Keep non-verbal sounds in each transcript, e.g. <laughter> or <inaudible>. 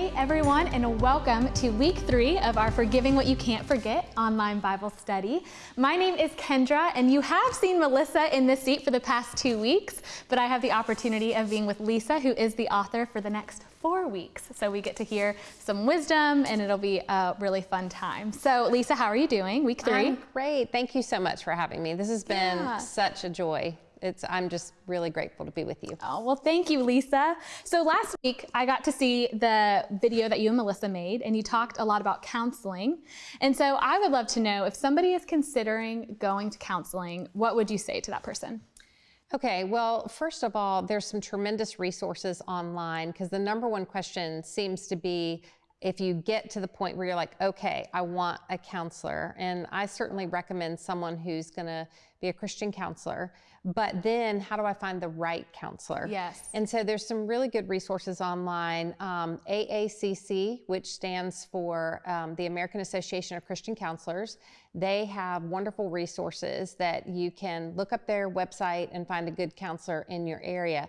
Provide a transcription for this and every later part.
Hey everyone, and welcome to week three of our Forgiving What You Can't Forget online Bible study. My name is Kendra, and you have seen Melissa in this seat for the past two weeks, but I have the opportunity of being with Lisa, who is the author for the next four weeks. So we get to hear some wisdom, and it'll be a really fun time. So, Lisa, how are you doing? Week 3 I'm great. Thank you so much for having me. This has been Yeah. such a joy. It's, I'm just really grateful to be with you. Oh, well, thank you, Lisa. So last week, I got to see the video that you and Melissa made, and you talked a lot about counseling. And so I would love to know if somebody is considering going to counseling, what would you say to that person? Okay, well, first of all, there's some tremendous resources online because the number one question seems to be if you get to the point where you're like, okay, I want a counselor. And I certainly recommend someone who's going to be a Christian counselor. But then how do I find the right counselor? Yes. And so there's some really good resources online. Um, AACC, which stands for um, the American Association of Christian Counselors, they have wonderful resources that you can look up their website and find a good counselor in your area.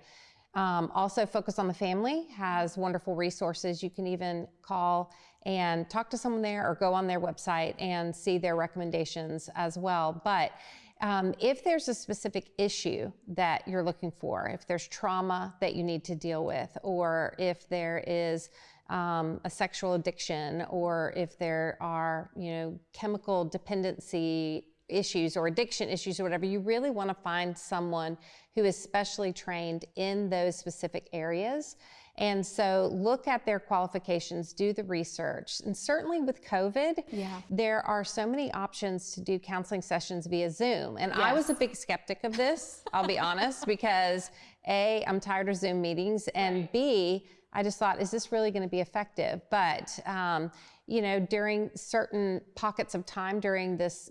Um, also, Focus on the Family has wonderful resources. You can even call and talk to someone there or go on their website and see their recommendations as well. But um, if there's a specific issue that you're looking for, if there's trauma that you need to deal with, or if there is um, a sexual addiction, or if there are, you know, chemical dependency issues or addiction issues or whatever, you really want to find someone who is specially trained in those specific areas. And so look at their qualifications, do the research. And certainly with COVID, Yeah. there are so many options to do counseling sessions via Zoom. And I was a big skeptic of this, I'll be honest, because A, I'm tired of Zoom meetings, and B, I just thought, is this really going to be effective? But, um, you know, during certain pockets of time during this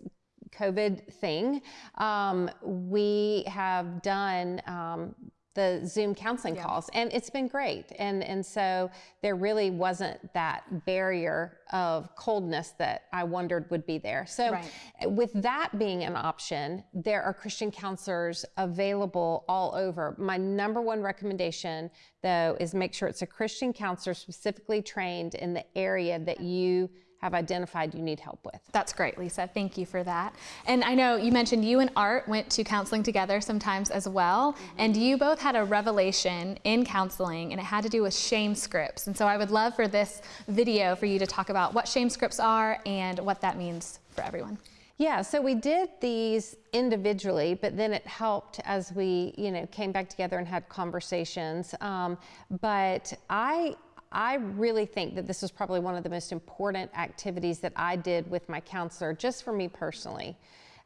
COVID thing, um, we have done um, the Zoom counseling calls, and it's been great. And and so there really wasn't that barrier of coldness that I wondered would be there. So Right. with that being an option, there are Christian counselors available all over. My number one recommendation, though, is make sure it's a Christian counselor specifically trained in the area that you have identified you need help with. That's great, Lisa. Thank you for that. And I know you mentioned you and Art went to counseling together sometimes as well, and you both had a revelation in counseling, and it had to do with shame scripts. And so I would love for this video for you to talk about what shame scripts are and what that means for everyone. Yeah, so we did these individually, but then it helped as we, you know, came back together and had conversations. Um, but I, I really think that this was probably one of the most important activities that I did with my counselor, just for me personally.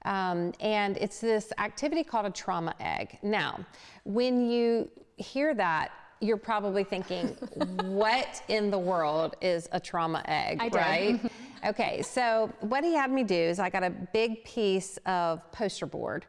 Um, and it's this activity called a trauma egg. Now, when you hear that, you're probably thinking, <laughs> what in the world is a trauma egg, I did. right? <laughs> Okay, so what he had me do is I got a big piece of poster board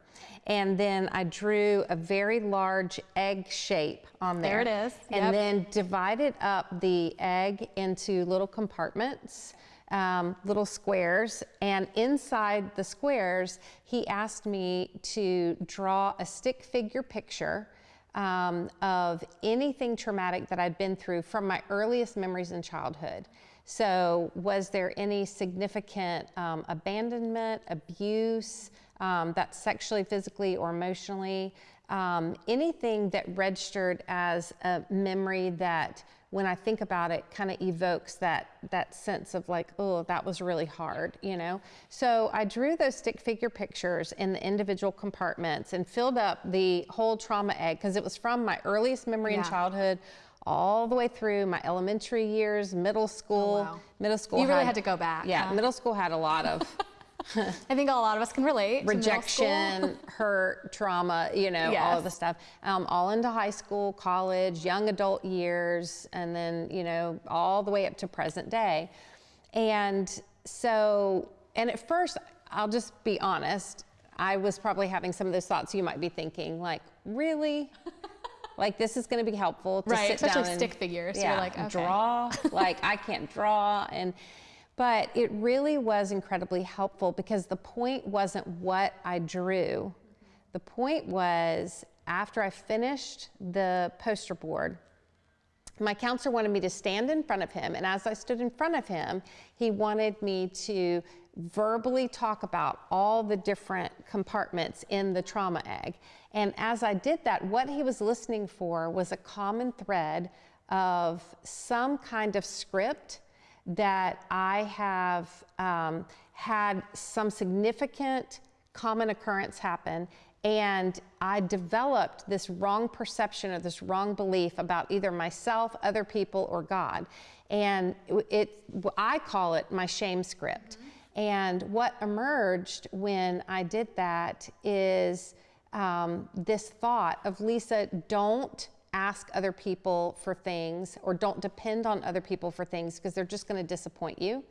and then I drew a very large egg shape on there. There it is, And yep. then divided up the egg into little compartments, um, little squares. And inside the squares, he asked me to draw a stick figure picture um, of anything traumatic that I'd been through from my earliest memories in childhood. So, was there any significant um, abandonment, abuse, um, that's sexually, physically, or emotionally? Um, anything that registered as a memory that, when I think about it, kind of evokes that that sense of like, oh, that was really hard, you know. So I drew those stick figure pictures in the individual compartments and filled up the whole trauma egg because it was from my earliest memory in childhood all the way through my elementary years, middle school. Oh, wow. Middle school. You really had to go back, Yeah, huh? middle school had a lot of <laughs> <laughs> I think a lot of us can relate. to middle school. rejection, <laughs> hurt, trauma, you know, all of the stuff. Um, all into high school, college, young adult years, and then, you know, all the way up to present day. And so, and at first, I'll just be honest, I was probably having some of those thoughts you might be thinking, like, really? Like this is going to be helpful to Right, sit especially down and- stick figures. You're Yeah, like, okay. draw. like I can't draw, and but it really was incredibly helpful because the point wasn't what I drew. The point was after I finished the poster board, my counselor wanted me to stand in front of him. And as I stood in front of him, he wanted me to verbally talk about all the different compartments in the trauma egg. And as I did that, what he was listening for was a common thread of some kind of script that I have um, had some significant common occurrence happen and I developed this wrong perception or this wrong belief about either myself, other people, or God. And it, I call it my shame script. Mm-hmm. And what emerged when I did that is um, this thought of Lisa, don't ask other people for things or don't depend on other people for things because they're just going to disappoint you.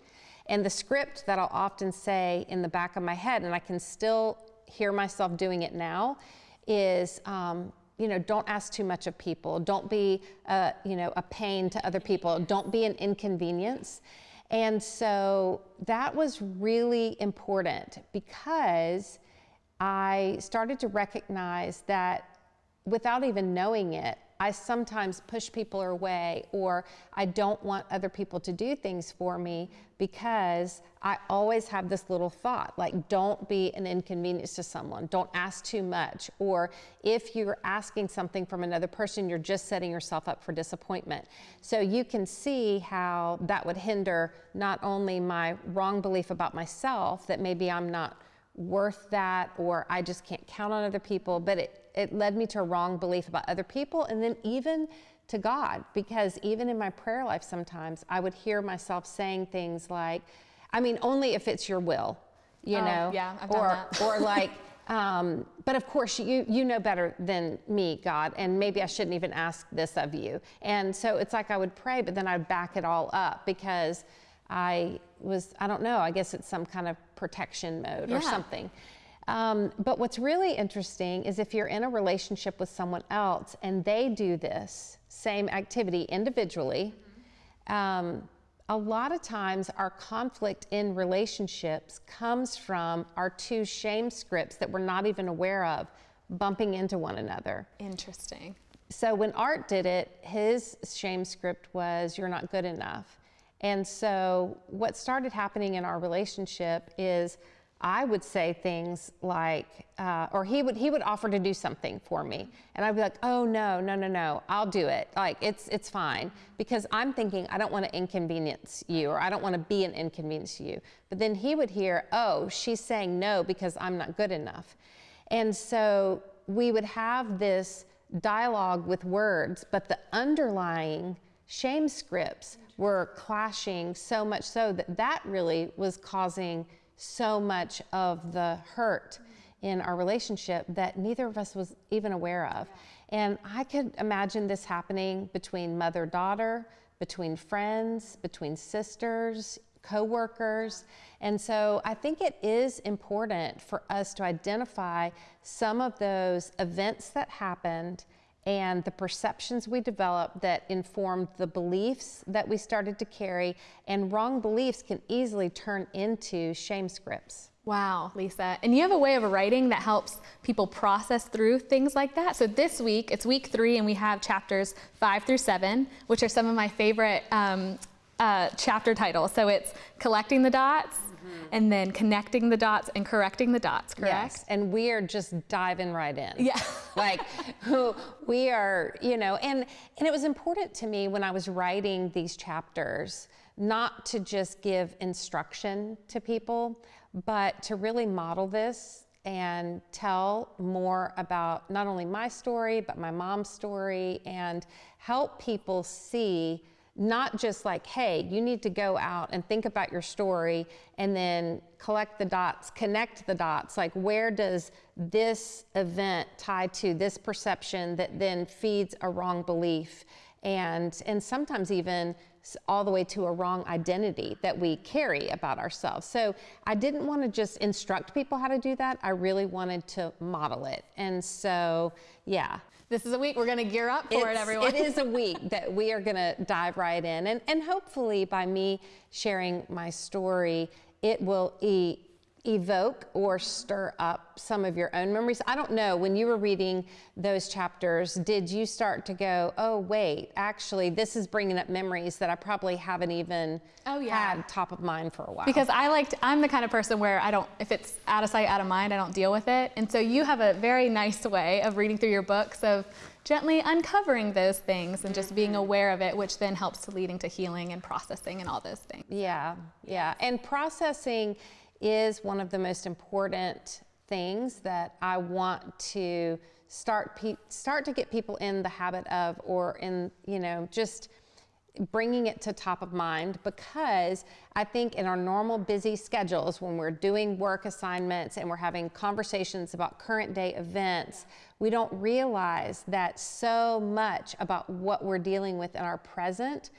And the script that I'll often say in the back of my head, and I can still hear myself doing it now is, um, you know, don't ask too much of people. Don't be, a, you know, a pain to other people. Don't be an inconvenience. And so that was really important because I started to recognize that without even knowing it, I sometimes push people away or I don't want other people to do things for me because I always have this little thought like, don't be an inconvenience to someone, don't ask too much. Or if you're asking something from another person, you're just setting yourself up for disappointment. So you can see how that would hinder not only my wrong belief about myself that maybe I'm not worth that or I just can't count on other people, but it it led me to a wrong belief about other people and then even to God because even in my prayer life sometimes I would hear myself saying things like I mean only if it's your will you oh, know yeah, I've or done that. or <laughs> like um, but of course you you know better than me God and maybe I shouldn't even ask this of you and so it's like I would pray but then I'd back it all up because I was I don't know I guess it's some kind of protection mode yeah. or something um, but what's really interesting is if you're in a relationship with someone else and they do this same activity individually, um, a lot of times our conflict in relationships comes from our two shame scripts that we're not even aware of bumping into one another. Interesting. So when Art did it, his shame script was, You're not good enough. And so what started happening in our relationship is I would say things like, uh, or he would he would offer to do something for me, and I'd be like, oh no, no, no, no, I'll do it. Like it's it's fine because I'm thinking I don't want to inconvenience you, or I don't want to be an inconvenience to you. But then he would hear, oh, she's saying no because I'm not good enough, and so we would have this dialogue with words, but the underlying shame scripts were clashing so much so that that really was causing so much of the hurt in our relationship that neither of us was even aware of. And I could imagine this happening between mother daughter, between friends, between sisters, coworkers. And so I think it is important for us to identify some of those events that happened and the perceptions we developed that informed the beliefs that we started to carry. And wrong beliefs can easily turn into shame scripts. Wow, Lisa. And you have a way of writing that helps people process through things like that. So this week, it's week three, and we have chapters five through seven, which are some of my favorite um, uh, chapter title. So it's collecting the dots, Mm-hmm. and then connecting the dots and correcting the dots, correct? Yes, and we are just diving right in. Yeah. <laughs> like who we are, you know, and and it was important to me when I was writing these chapters not to just give instruction to people, but to really model this and tell more about not only my story, but my mom's story and help people see not just like, hey, you need to go out and think about your story and then collect the dots, connect the dots. Like, where does this event tie to this perception that then feeds a wrong belief? And, and sometimes even all the way to a wrong identity that we carry about ourselves. So I didn't want to just instruct people how to do that. I really wanted to model it. And so, yeah. This is a week we're going to gear up for it's, it, everyone. It is a week <laughs> that we are going to dive right in. And, and hopefully, by me sharing my story, it will e- evoke or stir up some of your own memories. I don't know, when you were reading those chapters, did you start to go, oh, wait, actually, this is bringing up memories that I probably haven't even oh, yeah. had top of mind for a while? Because I liked, I'm the kind of person where I don't, if it's out of sight, out of mind, I don't deal with it. And so you have a very nice way of reading through your books of gently uncovering those things and just being mm-hmm. aware of it, which then helps to leading to healing and processing and all those things. Yeah, yeah. And processing is one of the most important things that I want to start start to get people in the habit of or in you know just bringing it to top of mind because I think in our normal busy schedules when we're doing work assignments and we're having conversations about current day events we don't realize that so much about what we're dealing with in our present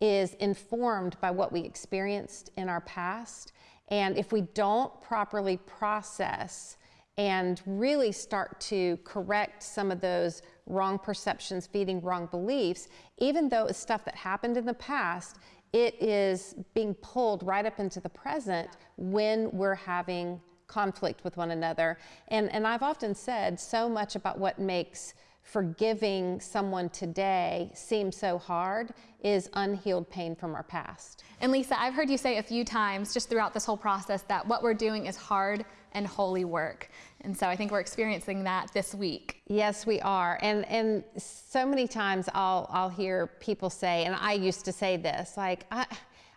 is informed by what we experienced in our past and if we don't properly process and really start to correct some of those wrong perceptions, feeding wrong beliefs, even though it's stuff that happened in the past, it is being pulled right up into the present when we're having conflict with one another. And, and I've often said so much about what makes forgiving someone today seems so hard is unhealed pain from our past. And Lisa, I've heard you say a few times just throughout this whole process that what we're doing is hard and holy work. And so I think we're experiencing that this week. Yes, we are. And and so many times I'll I'll hear people say and I used to say this like I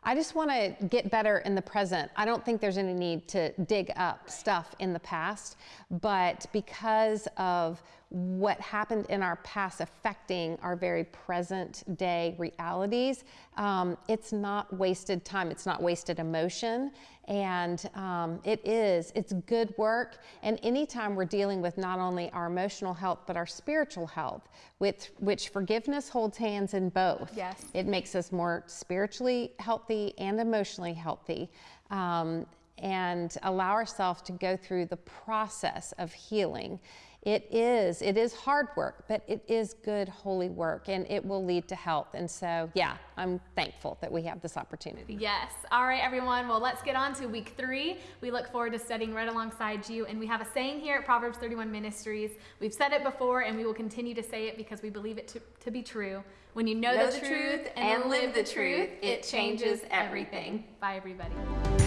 I just want to get better in the present. I don't think there's any need to dig up stuff in the past, but because of what happened in our past affecting our very present day realities, um, it's not wasted time, it's not wasted emotion. And um, it is, it's good work. And anytime we're dealing with not only our emotional health, but our spiritual health, with which forgiveness holds hands in both. Yes. It makes us more spiritually healthy and emotionally healthy. Um, and allow ourselves to go through the process of healing it is, it is hard work, but it is good, holy work, and it will lead to health. And so, yeah, I'm thankful that we have this opportunity. Yes. All right, everyone. Well, let's get on to week three. We look forward to studying right alongside you. And we have a saying here at Proverbs 31 Ministries. We've said it before, and we will continue to say it because we believe it to, to be true. When you know, know the, the, truth and, and live the truth, it changes everything. everything. Bye, everybody.